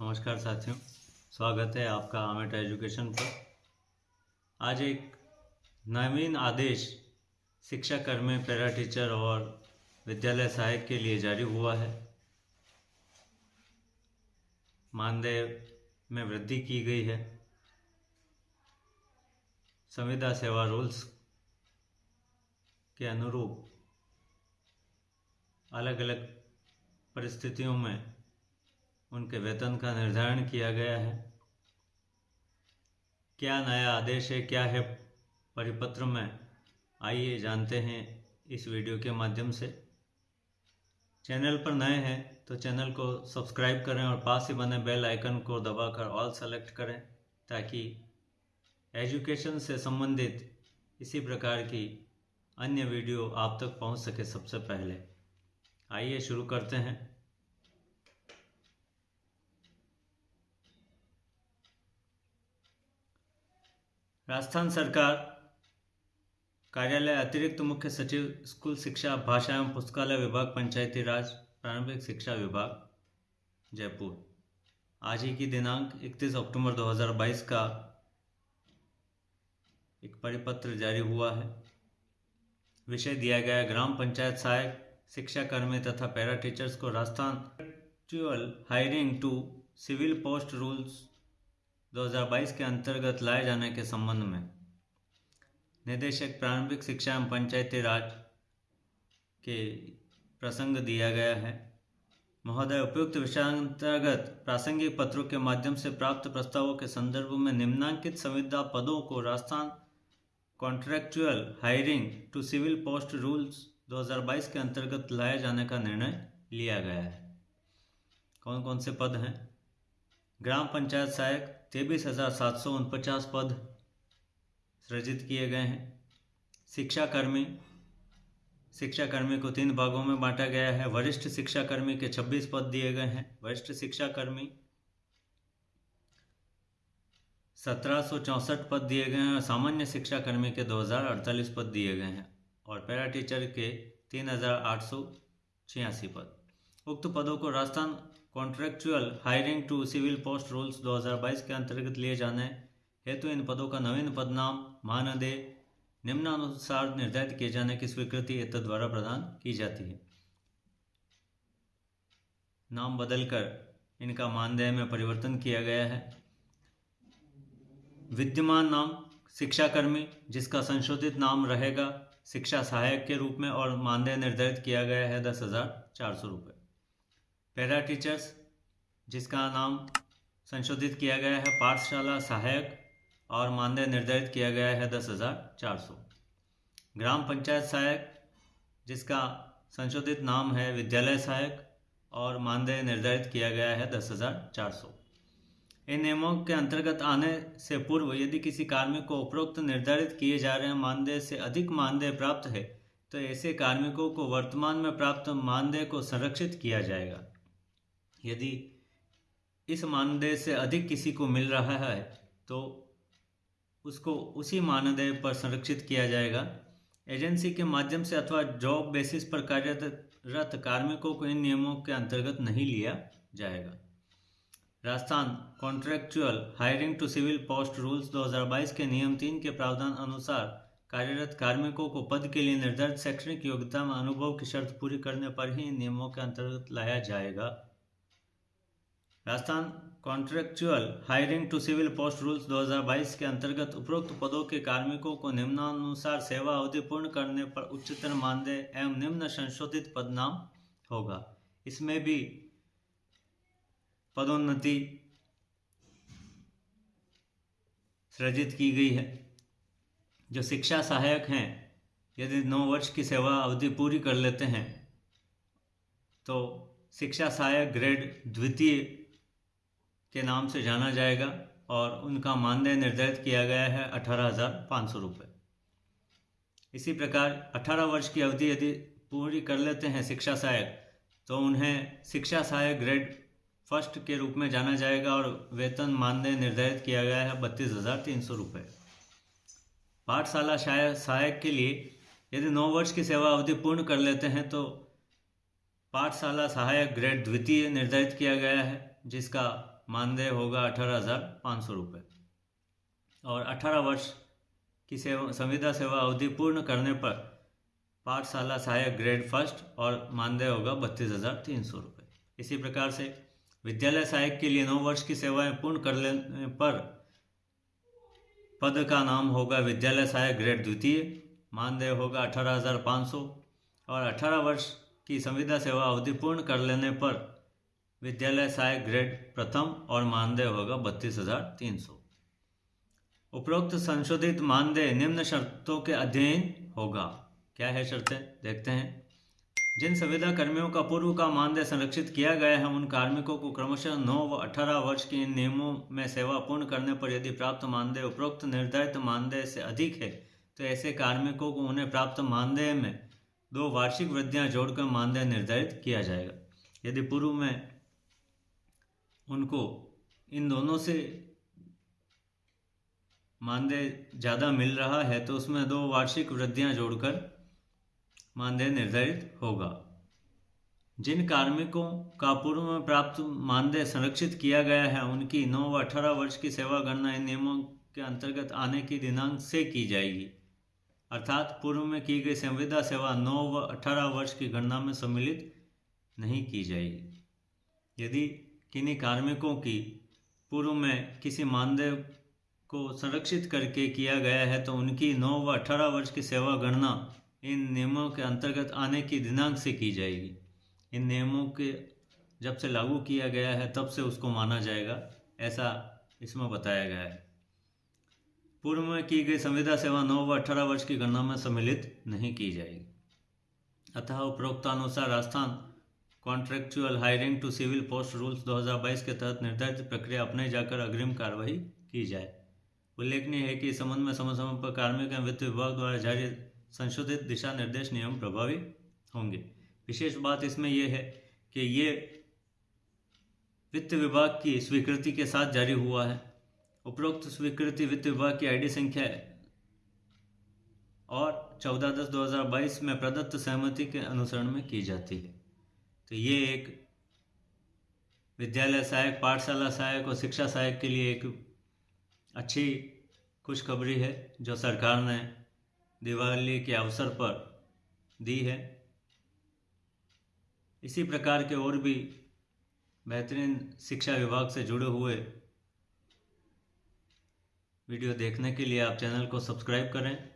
नमस्कार साथियों, स्वागत है आपका आमेट एजुकेशन पर। आज एक नवीन आदेश शिक्षा कर्मी पैरा टीचर और विद्यालय सहायक के लिए जारी हुआ है। मानदेय में वृद्धि की गई है। संविदा सेवा रूल्स के अनुरूप अलग अलग परिस्थितियों में उनके वेतन का निर्धारण किया गया है। क्या नया आदेश है, क्या है परिपत्र में? आइए जानते हैं इस वीडियो के माध्यम से। चैनल पर नए हैं तो चैनल को सब्सक्राइब करें और पास ही बने बेल आइकन को दबाकर ऑल सेलेक्ट करें ताकि एजुकेशन से संबंधित इसी प्रकार की अन्य वीडियो आप तक पहुँच सके सबसे पहले। आइए शुरू करते हैं। राजस्थान सरकार कार्यालय अतिरिक्त मुख्य सचिव, स्कूल शिक्षा, भाषा एवं पुस्तकालय विभाग, पंचायती राज, प्रारंभिक शिक्षा विभाग, जयपुर। आज ही की दिनांक 31 अक्टूबर 2022 का एक परिपत्र जारी हुआ है। विषय दिया गया ग्राम पंचायत सहायक शिक्षा कर्मी तथा पैरा टीचर्स को Rajasthan hiring to civil post rules 2022 के अंतर्गत लाए जाने के संबंध में निदेशक प्रारंभिक शिक्षा एवं पंचायती राज के प्रसंग दिया गया है। महोदय, उपयुक्त विषयांतर्गत प्रासंगिक पत्रों के माध्यम से प्राप्त प्रस्तावों के संदर्भ में निम्नांकित संविदा पदों को Rajasthan contractual hiring to civil post rules 2022 के अंतर्गत लाए जाने का निर्णय लिया गया है। कौन कौन से पद हैं? ग्राम पंचायत सहायक तेईस हज़ार सात सौ उनपचास पद सृजित किए गए हैं। शिक्षा कर्मी शिक्षा कर्मी को तीन भागों में बांटा गया है। वरिष्ठ शिक्षा कर्मी के 26 पद दिए गए हैं। वरिष्ठ शिक्षा कर्मी सत्रह पद दिए गए हैं और सामान्य शिक्षा कर्मी के दो हज़ार अड़तालीस पद दिए गए हैं और पैरा टीचर के तीन हज़ार आठ सौ छियासी पद। उक्त पदों को Rajasthan contractual hiring to civil post rules 2022 के अंतर्गत लिए जाने हेतु इन पदों का नवीन पदनाम मानदेय निम्नानुसार निर्धारित किए जाने की स्वीकृति एत द्वारा प्रदान की जाती है। नाम बदलकर इनका मानदेय में परिवर्तन किया गया है। विद्यमान नाम शिक्षाकर्मी, जिसका संशोधित नाम रहेगा शिक्षा सहायक के रूप में और मानदेय निर्धारित किया गया है दस हज़ार चार सौ रुपये पैरा टीचर्स जिसका नाम संशोधित किया गया है पाठशाला सहायक और मानदेय निर्धारित किया गया है दस हज़ार चार सौ। ग्राम पंचायत सहायक, जिसका संशोधित नाम है विद्यालय सहायक और मानदेय निर्धारित किया गया है दस हज़ार चार सौ। इन नियमों के अंतर्गत आने से पूर्व यदि किसी कार्मिक को उपरोक्त निर्धारित किए जा रहे मानदेय से अधिक मानदेय प्राप्त है तो ऐसे कार्मिकों को वर्तमान में प्राप्त मानदेय को संरक्षित किया जाएगा। यदि इस मानदेय से अधिक किसी को मिल रहा है तो उसको उसी मानदेय पर संरक्षित किया जाएगा। एजेंसी के माध्यम से अथवा जॉब बेसिस पर कार्यरत कार्मिकों को इन नियमों के अंतर्गत नहीं लिया जाएगा। Rajasthan contractual hiring to civil post rules 2022 के नियम तीन के प्रावधान अनुसार कार्यरत कार्मिकों को पद के लिए निर्धारित शैक्षणिक योग्यता में अनुभव की शर्त पूरी करने पर ही नियमों के अंतर्गत लाया जाएगा। Rajasthan contractual hiring to civil post rules 2022 के अंतर्गत उपरोक्त पदों के कार्मिकों को निम्नानुसार सेवा अवधि पूर्ण करने पर उच्चतर मानदेय एवं निम्न संशोधित पदनाम होगा। इसमें भी पदोन्नति सृजित की गई है। जो शिक्षा सहायक हैं, यदि नौ वर्ष की सेवा अवधि पूरी कर लेते हैं तो शिक्षा सहायक ग्रेड द्वितीय के नाम से जाना जाएगा और उनका मानदेय निर्धारित किया गया है अठारह हज़ार पाँच सौ रुपये। इसी प्रकार अठारह वर्ष की अवधि यदि पूरी कर लेते हैं शिक्षा सहायक तो उन्हें शिक्षा सहायक ग्रेड फ़र्स्ट के रूप में जाना जाएगा और वेतन मानदेय निर्धारित किया गया है बत्तीस हज़ार तीन सौ रुपये। पाठशाला सहायक के लिए यदि नौ वर्ष की सेवा अवधि पूर्ण कर लेते हैं तो पाठशाला सहायक ग्रेड द्वितीय निर्धारित किया गया है, जिसका मानदेय होगा अठारह हज़ार पाँच सौ रुपये और अठारह वर्ष की सेवा, संविदा सेवा अवधि पूर्ण करने पर पाठशाला सहायक ग्रेड फ़र्स्ट और मानदेय होगा बत्तीस हज़ार तीन सौ रुपये इसी प्रकार से विद्यालय सहायक के लिए नौ वर्ष की सेवाएँ पूर्ण कर लेने पर पद का नाम होगा विद्यालय सहायक ग्रेड द्वितीय मानदेय होगा अठारह हज़ार पाँच सौ। और अठारह वर्ष की संविदा सेवा अवधि पूर्ण कर लेने पर विद्यालय सहायक ग्रेड प्रथम और मानदेय होगा बत्तीस हज़ार तीन सौ। उपरोक्त संशोधित मानदेय निम्न शर्तों के अध्ययन होगा। क्या है शर्तें? देखते हैं। जिन संविदा कर्मियों का पूर्व का मानदेय संरक्षित किया गया है, उन कार्मिकों को क्रमशः नौ व अठारह वर्ष के इन नियमों में सेवा पूर्ण करने पर यदि प्राप्त मानदेय उपरोक्त निर्धारित मानदेय से अधिक है तो ऐसे कार्मिकों को उन्हें प्राप्त मानदेय में दो वार्षिक वृद्धियाँ जोड़कर मानदेय निर्धारित किया जाएगा। यदि पूर्व में उनको इन दोनों से मानदेय ज़्यादा मिल रहा है तो उसमें दो वार्षिक वृद्धियाँ जोड़कर मानदेय निर्धारित होगा। जिन कार्मिकों का पूर्व में प्राप्त मानदेय संरक्षित किया गया है, उनकी नौ व अठारह वर्ष की सेवा गणना इन नियमों के अंतर्गत आने की दिनांक से की जाएगी। अर्थात, पूर्व में की गई संविदा सेवा नौ व अठारह वर्ष की गणना में सम्मिलित नहीं की जाएगी। यदि किन्हीं कार्मिकों की पूर्व में किसी मानदेय को संरक्षित करके किया गया है तो उनकी नौ व अठारह वर्ष की सेवा गणना इन नियमों के अंतर्गत आने की दिनांक से की जाएगी। इन नियमों के जब से लागू किया गया है, तब से उसको माना जाएगा, ऐसा इसमें बताया गया है। पूर्व में की गई संविदा सेवा नौ व अठारह वर्ष की गणना में सम्मिलित नहीं की जाएगी। अतः उपरोक्तानुसार Rajasthan contractual hiring to civil post rules 2022 के तहत निर्धारित प्रक्रिया अपने जाकर अग्रिम कार्रवाई की जाए। उल्लेखनीय है कि इस संबंध में समय समय पर कार्मिक एवं वित्त विभाग द्वारा जारी संशोधित दिशा निर्देश नियम प्रभावी होंगे। विशेष बात इसमें यह है कि ये वित्त विभाग की स्वीकृति के साथ जारी हुआ है। उपरोक्त स्वीकृति वित्त विभाग की आईडी संख्या और 14 दस 2022 में प्रदत्त सहमति के अनुसरण में की जाती है। तो ये एक विद्यालय सहायक, पाठशाला सहायक और शिक्षा सहायक के लिए एक अच्छी खुशखबरी है, जो सरकार ने दिवाली के अवसर पर दी है। इसी प्रकार के और भी बेहतरीन शिक्षा विभाग से जुड़े हुए वीडियो देखने के लिए आप चैनल को सब्सक्राइब करें।